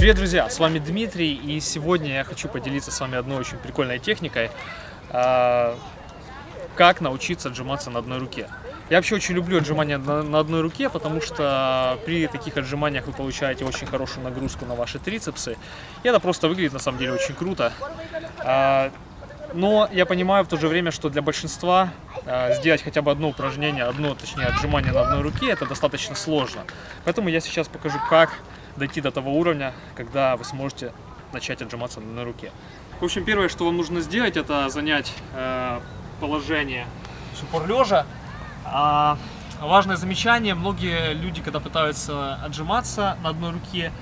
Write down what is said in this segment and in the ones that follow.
Привет, друзья! С вами Дмитрий, и сегодня я хочу поделиться с вами одной очень прикольной техникой, а, как научиться отжиматься на одной руке. Я вообще очень люблю отжимания на, одной руке, потому что при таких отжиманиях вы получаете очень хорошую нагрузку на ваши трицепсы, и это просто выглядит на самом деле очень круто. А, но я понимаю в то же время, что для большинства э, сделать хотя бы одно упражнение, одно, точнее, отжимание на одной руке, это достаточно сложно. Поэтому я сейчас покажу, как дойти до того уровня, когда вы сможете начать отжиматься на руке. В общем, первое, что вам нужно сделать, это занять э, положение упор лежа. А, важное замечание, многие люди, когда пытаются отжиматься на одной руке,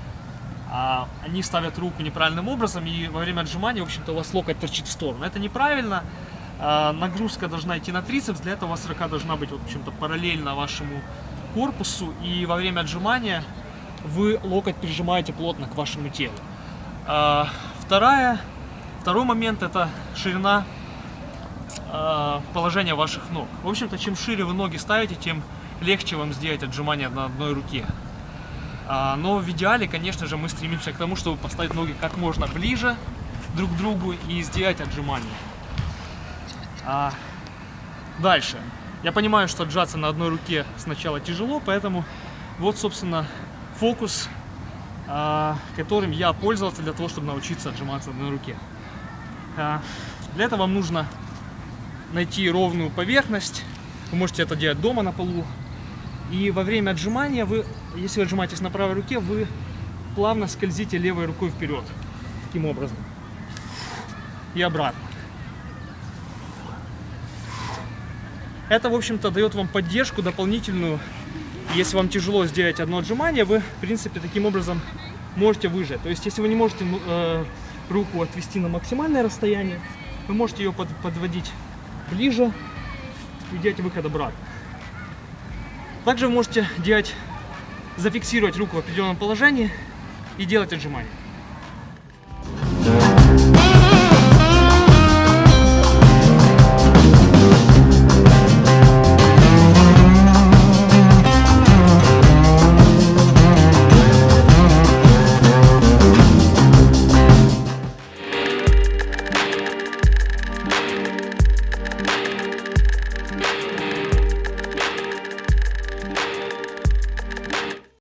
а, они ставят руку неправильным образом, и во время отжимания, в общем-то, у вас локоть торчит в сторону. Это неправильно. А, нагрузка должна идти на трицепс, для этого у вас рука должна быть, в общем-то, параллельно вашему корпусу, и во время отжимания вы локоть прижимаете плотно к вашему телу. А, вторая, второй момент это ширина положения ваших ног. В общем-то, чем шире вы ноги ставите, тем легче вам сделать отжимание на одной руке. А, но в идеале, конечно же, мы стремимся к тому, чтобы поставить ноги как можно ближе друг к другу и сделать отжимания. А, дальше. Я понимаю, что отжаться на одной руке сначала тяжело, поэтому вот, собственно, фокус, а, которым я пользовался для того, чтобы научиться отжиматься на руке. Для этого вам нужно найти ровную поверхность. Вы можете это делать дома на полу, и во время отжимания вы, если вы отжимаетесь на правой руке, вы плавно скользите левой рукой вперед. Таким образом. И обратно. Это, в общем-то, дает вам поддержку дополнительную. Если вам тяжело сделать одно отжимание, вы, в принципе, таким образом можете выжать. То есть, если вы не можете ну, э, руку отвести на максимальное расстояние, вы можете ее под, подводить ближе и делать выход обратно. Также вы можете делать, зафиксировать руку в определенном положении и делать отжимания. Yeah.